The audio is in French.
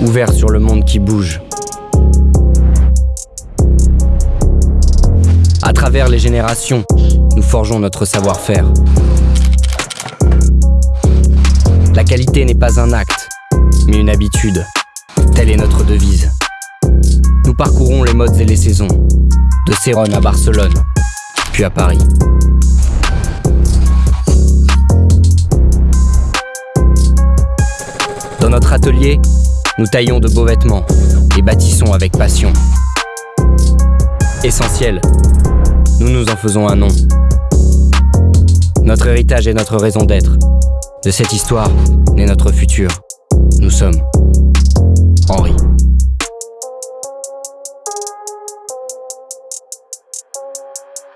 ouvert sur le monde qui bouge. À travers les générations, nous forgeons notre savoir-faire. La qualité n'est pas un acte, mais une habitude. Telle est notre devise. Nous parcourons les modes et les saisons, de Céron à Barcelone, puis à Paris. Dans notre atelier, nous taillons de beaux vêtements et bâtissons avec passion. Essentiel, nous nous en faisons un nom. Notre héritage est notre raison d'être. De cette histoire naît notre futur. Nous sommes Henri.